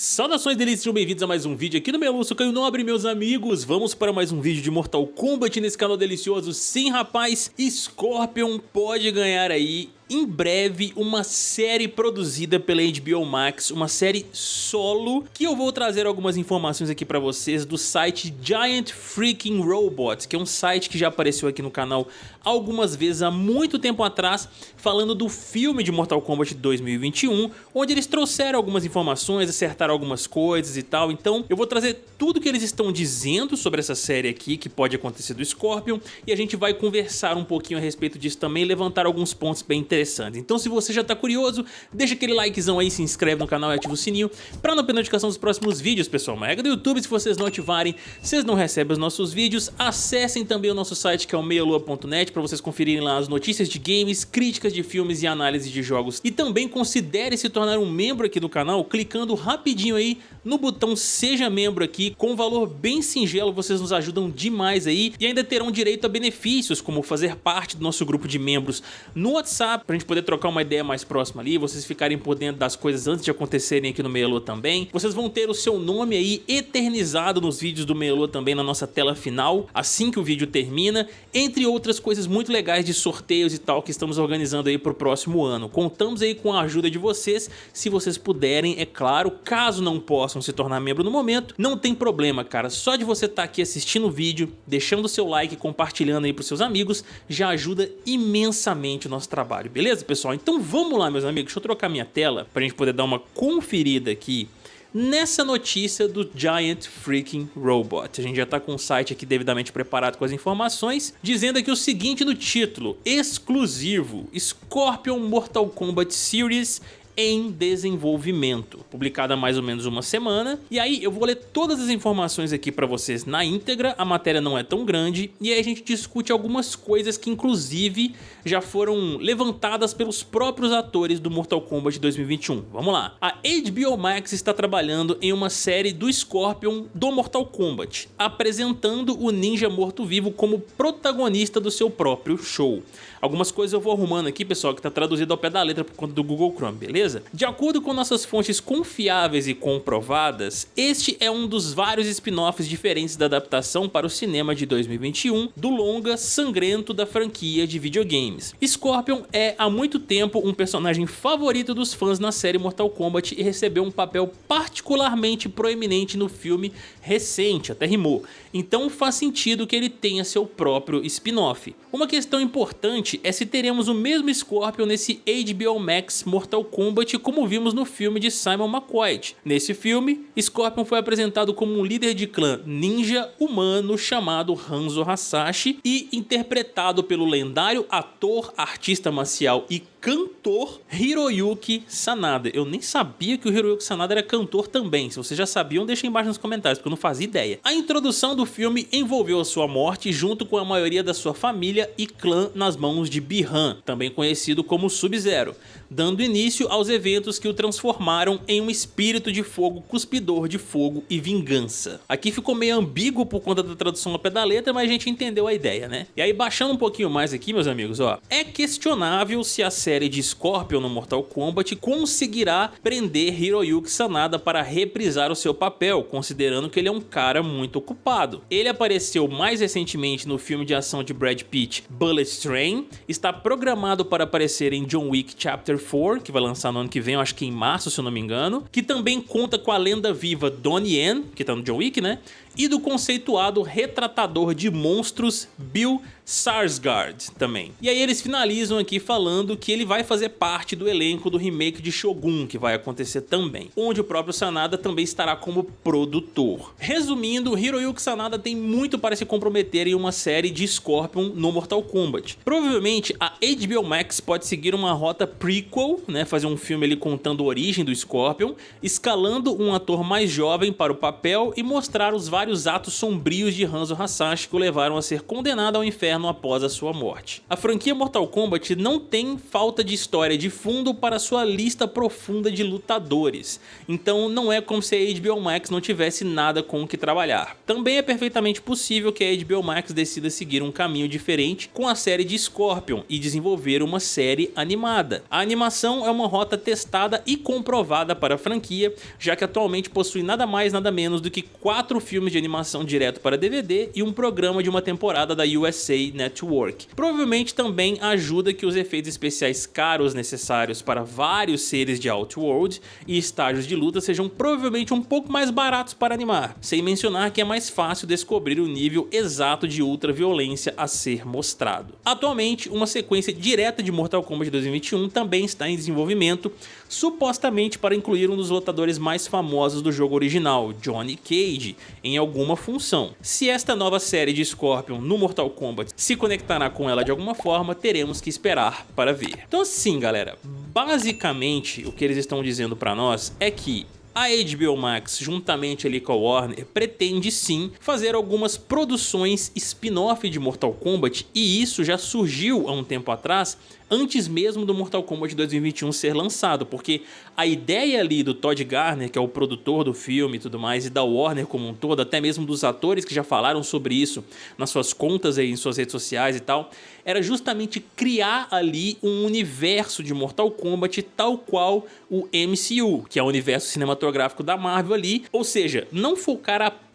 Saudações delícias, sejam bem-vindos a mais um vídeo aqui no meu Lúcio Caio Nobre, meus amigos. Vamos para mais um vídeo de Mortal Kombat nesse canal delicioso. Sim, rapaz, Scorpion pode ganhar aí em breve uma série produzida pela HBO Max, uma série solo, que eu vou trazer algumas informações aqui pra vocês do site Giant Freaking Robots, que é um site que já apareceu aqui no canal algumas vezes há muito tempo atrás, falando do filme de Mortal Kombat 2021, onde eles trouxeram algumas informações, acertaram algumas coisas e tal, então eu vou trazer tudo que eles estão dizendo sobre essa série aqui, que pode acontecer do Scorpion, e a gente vai conversar um pouquinho a respeito disso também, levantar alguns pontos bem interessantes interessantes. Então se você já tá curioso, deixa aquele likezão aí, se inscreve no canal e ativa o sininho pra não perder notificação dos próximos vídeos, pessoal. Uma regra do YouTube, se vocês não ativarem, vocês não recebem os nossos vídeos. Acessem também o nosso site que é o meialua.net pra vocês conferirem lá as notícias de games, críticas de filmes e análise de jogos. E também considere se tornar um membro aqui do canal clicando rapidinho aí no botão seja membro aqui, com um valor bem singelo, vocês nos ajudam demais aí e ainda terão direito a benefícios como fazer parte do nosso grupo de membros no WhatsApp, pra gente poder trocar uma ideia mais próxima ali, vocês ficarem por dentro das coisas antes de acontecerem aqui no Meia também. Vocês vão ter o seu nome aí eternizado nos vídeos do Meia também na nossa tela final, assim que o vídeo termina, entre outras coisas muito legais de sorteios e tal que estamos organizando aí pro próximo ano. Contamos aí com a ajuda de vocês, se vocês puderem, é claro, caso não possam se tornar membro no momento, não tem problema, cara, só de você estar tá aqui assistindo o vídeo, deixando o seu like, compartilhando aí pros seus amigos, já ajuda imensamente o nosso trabalho, beleza, pessoal? Então vamos lá, meus amigos, deixa eu trocar minha tela para a gente poder dar uma conferida aqui nessa notícia do Giant Freaking Robot. A gente já está com o site aqui devidamente preparado com as informações, dizendo aqui o seguinte no título, exclusivo, Scorpion Mortal Kombat Series em desenvolvimento, publicada há mais ou menos uma semana. E aí eu vou ler todas as informações aqui para vocês na íntegra, a matéria não é tão grande, e aí a gente discute algumas coisas que inclusive já foram levantadas pelos próprios atores do Mortal Kombat 2021. Vamos lá. A HBO Max está trabalhando em uma série do Scorpion do Mortal Kombat, apresentando o ninja morto-vivo como protagonista do seu próprio show. Algumas coisas eu vou arrumando aqui, pessoal, que está traduzido ao pé da letra por conta do Google Chrome, beleza? Beleza? De acordo com nossas fontes confiáveis e comprovadas, este é um dos vários spin-offs diferentes da adaptação para o cinema de 2021 do longa sangrento da franquia de videogames. Scorpion é há muito tempo um personagem favorito dos fãs na série Mortal Kombat e recebeu um papel particularmente proeminente no filme recente, até rimou, então faz sentido que ele tenha seu próprio spin-off. Uma questão importante é se teremos o mesmo Scorpion nesse HBO Max Mortal Kombat Como vimos no filme de Simon McQuaid. Nesse filme, Scorpion foi apresentado como um líder de clã ninja humano chamado Hanzo Hasashi e interpretado pelo lendário ator, artista marcial e cantor Hiroyuki Sanada. Eu nem sabia que o Hiroyuki Sanada era cantor também. Se vocês já sabiam, deixa embaixo nos comentários, porque eu não fazia ideia. A introdução do filme envolveu a sua morte junto com a maioria da sua família e clã nas mãos de Bihan, também conhecido como Sub-Zero, dando início aos eventos que o transformaram em um espírito de fogo cuspidor de fogo e vingança. Aqui ficou meio ambíguo por conta da tradução ao pé da letra, mas a gente entendeu a ideia, né? E aí baixando um pouquinho mais aqui, meus amigos, ó, é questionável se a série de Scorpion no Mortal Kombat conseguirá prender Hiroyuki Sanada para reprisar o seu papel, considerando que ele é um cara muito ocupado. Ele apareceu mais recentemente no filme de ação de Brad Pitt, Bullet Train, está programado para aparecer em John Wick Chapter 4, que vai lançar no ano que vem, acho que em março, se eu não me engano, que também conta com a lenda viva Donnie Yen, que tá no John Wick, né? E do conceituado retratador de monstros Bill Sarsgaard também. E aí eles finalizam aqui falando que ele vai fazer parte do elenco do remake de Shogun, que vai acontecer também, onde o próprio Sanada também estará como produtor. Resumindo, Hiroyuki Sanada tem muito para se comprometer em uma série de Scorpion no Mortal Kombat. Provavelmente a HBO Max pode seguir uma rota prequel, né, fazer um filme ali contando a origem do Scorpion, escalando um ator mais jovem para o papel e mostrar os vários atos sombrios de Hanzo Hasashi que o levaram a ser condenado ao inferno após a sua morte. A franquia Mortal Kombat não tem falta falta de história de fundo para sua lista profunda de lutadores. Então não é como se a HBO Max não tivesse nada com o que trabalhar. Também é perfeitamente possível que a HBO Max decida seguir um caminho diferente com a série de Scorpion e desenvolver uma série animada. A animação é uma rota testada e comprovada para a franquia, já que atualmente possui nada mais nada menos do que quatro filmes de animação direto para DVD e um programa de uma temporada da USA Network. Provavelmente também ajuda que os efeitos especiais caros necessários para vários seres de Outworld e estágios de luta sejam provavelmente um pouco mais baratos para animar, sem mencionar que é mais fácil descobrir o nível exato de ultra violência a ser mostrado. Atualmente, uma sequência direta de Mortal Kombat 2021 também está em desenvolvimento, supostamente para incluir um dos lutadores mais famosos do jogo original, Johnny Cage, em alguma função. Se esta nova série de Scorpion no Mortal Kombat se conectará com ela de alguma forma, teremos que esperar para ver. Então assim galera, basicamente o que eles estão dizendo para nós é que a HBO Max, juntamente ali com a Warner, pretende sim fazer algumas produções spin-off de Mortal Kombat e isso já surgiu há um tempo atrás antes mesmo do Mortal Kombat 2021 ser lançado, porque a ideia ali do Todd Garner, que é o produtor do filme e tudo mais, e da Warner como um todo, até mesmo dos atores que já falaram sobre isso nas suas contas aí, em suas redes sociais e tal, era justamente criar ali um universo de Mortal Kombat tal qual o MCU, que é o universo cinematográfico da Marvel ali, ou seja, não focar apenas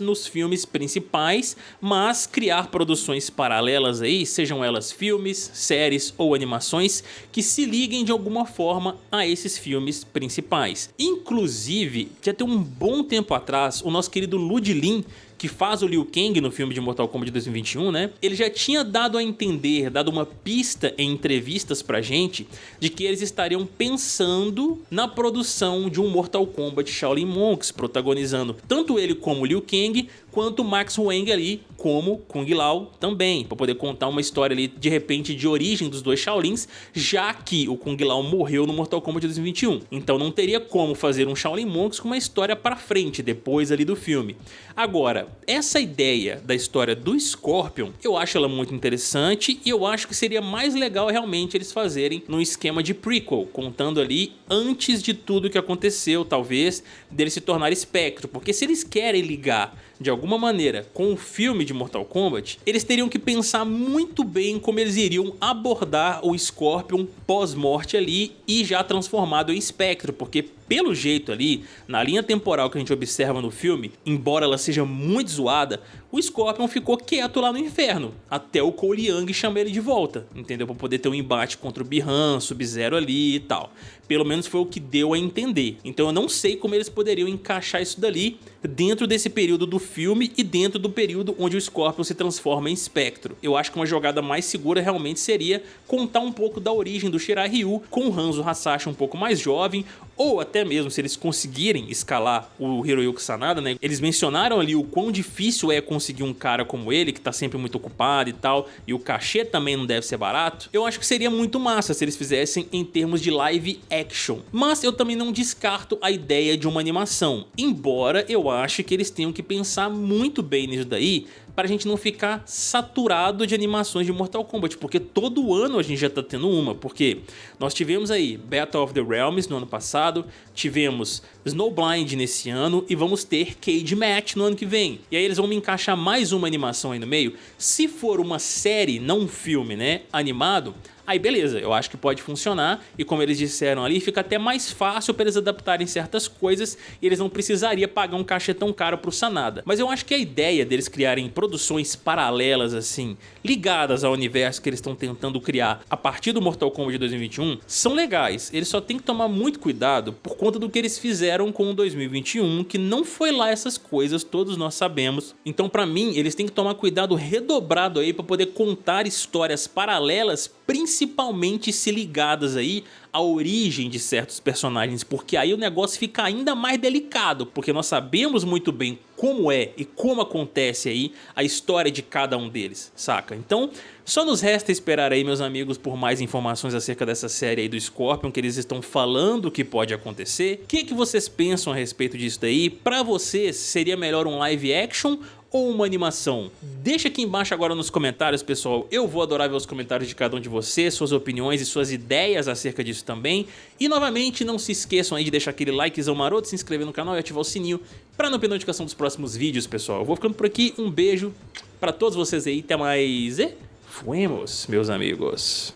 nos filmes principais, mas criar produções paralelas aí, sejam elas filmes, séries ou animações que se liguem de alguma forma a esses filmes principais. Inclusive, já tem um bom tempo atrás, o nosso querido Ludlin que faz o Liu Kang no filme de Mortal Kombat 2021, né? Ele já tinha dado a entender, dado uma pista em entrevistas pra gente, de que eles estariam pensando na produção de um Mortal Kombat Shaolin Monks, protagonizando tanto ele como Liu Kang, quanto Max Huang ali como Kung Lao também, para poder contar uma história ali de repente de origem dos dois Shaolins, já que o Kung Lao morreu no Mortal Kombat 2021. Então não teria como fazer um Shaolin Monks com uma história para frente depois ali do filme. Agora, essa ideia da história do Scorpion, eu acho ela muito interessante e eu acho que seria mais legal realmente eles fazerem num esquema de prequel, contando ali antes de tudo que aconteceu, talvez, dele se tornar espectro, porque se eles querem ligar de alguma maneira com o filme de Mortal Kombat, eles teriam que pensar muito bem como eles iriam abordar o Scorpion pós-morte ali e já transformado em espectro, porque pelo jeito ali, na linha temporal que a gente observa no filme, embora ela seja muito zoada, o Scorpion ficou quieto lá no inferno, até o Cole Young chamar ele de volta, entendeu? Pra poder ter um embate contra o Bihan, Sub-Zero ali e tal. Pelo menos foi o que deu a entender. Então eu não sei como eles poderiam encaixar isso dali dentro desse período do filme e dentro do período onde o Scorpion se transforma em espectro. Eu acho que uma jogada mais segura realmente seria contar um pouco da origem do Shirai Ryu com o Hanzo Hasashi um pouco mais jovem ou até mesmo se eles conseguirem escalar o Hiroyuki Sanada, né? Eles mencionaram ali o quão difícil é conseguir um cara como ele, que tá sempre muito ocupado e tal, e o cachê também não deve ser barato. Eu acho que seria muito massa se eles fizessem em termos de live action. Mas eu também não descarto a ideia de uma animação, embora eu ache que eles tenham que pensar muito bem nisso daí, para a gente não ficar saturado de animações de Mortal Kombat, porque todo ano a gente já tá tendo uma, porque nós tivemos aí Battle of the Realms no ano passado, tivemos Snowblind nesse ano e vamos ter Cage Match no ano que vem. E aí eles vão me encaixar mais uma animação aí no meio. Se for uma série, não um filme, né, animado, Aí beleza, eu acho que pode funcionar e como eles disseram ali, fica até mais fácil para eles adaptarem certas coisas e eles não precisariam pagar um cachê tão caro pro Sanada. Mas eu acho que a ideia deles criarem produções paralelas assim, ligadas ao universo que eles estão tentando criar a partir do Mortal Kombat 2021, são legais. Eles só tem que tomar muito cuidado por conta do que eles fizeram com o 2021, que não foi lá essas coisas, todos nós sabemos. Então pra mim, eles têm que tomar cuidado redobrado aí para poder contar histórias paralelas, principalmente principalmente se ligadas aí à origem de certos personagens, porque aí o negócio fica ainda mais delicado, porque nós sabemos muito bem como é e como acontece aí a história de cada um deles, saca? Então, só nos resta esperar aí, meus amigos, por mais informações acerca dessa série aí do Scorpion, que eles estão falando que pode acontecer. O que, que vocês pensam a respeito disso daí? Pra vocês, seria melhor um live action ou uma animação? Deixa aqui embaixo agora nos comentários, pessoal. Eu vou adorar ver os comentários de cada um de vocês, suas opiniões e suas ideias acerca disso também. E novamente, não se esqueçam aí de deixar aquele likezão maroto, se inscrever no canal e ativar o sininho para não perder notificação dos próximos vídeos, pessoal. Eu vou ficando por aqui, um beijo para todos vocês aí, até mais e fuemos, meus amigos.